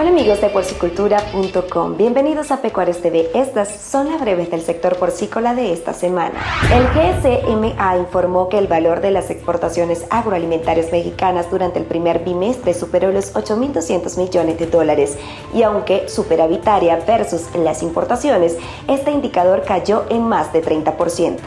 Hola amigos de porcicultura.com, bienvenidos a Pecuarios TV. Estas son las breves del sector porcícola de esta semana. El GSMA informó que el valor de las exportaciones agroalimentarias mexicanas durante el primer bimestre superó los 8.200 millones de dólares y aunque superavitaria versus las importaciones, este indicador cayó en más de 30%.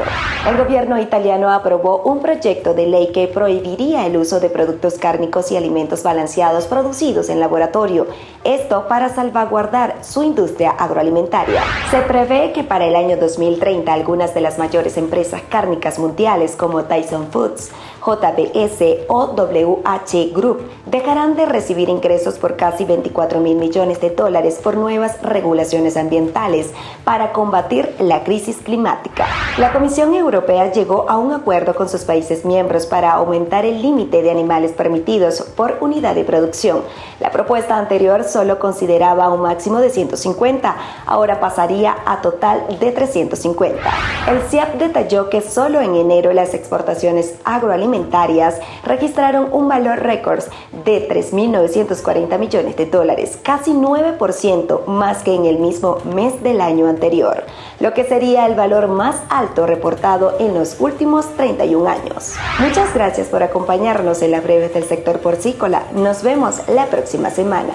El gobierno italiano aprobó un proyecto de ley que prohibiría el uso de productos cárnicos y alimentos balanceados producidos en laboratorio esto para salvaguardar su industria agroalimentaria. Se prevé que para el año 2030 algunas de las mayores empresas cárnicas mundiales como Tyson Foods, JBS o WH Group dejarán de recibir ingresos por casi 24 mil millones de dólares por nuevas regulaciones ambientales para combatir la crisis climática. La Comisión Europea llegó a un acuerdo con sus países miembros para aumentar el límite de animales permitidos por unidad de producción. La propuesta anterior solo consideraba un máximo de 150, ahora pasaría a total de 350. El CIAP detalló que solo en enero las exportaciones agroalimentarias registraron un valor récord de 3.940 millones de dólares, casi 9% más que en el mismo mes del año anterior, lo que sería el valor más alto reportado en los últimos 31 años. Muchas gracias por acompañarnos en la breves del sector porcícola. Nos vemos la próxima semana.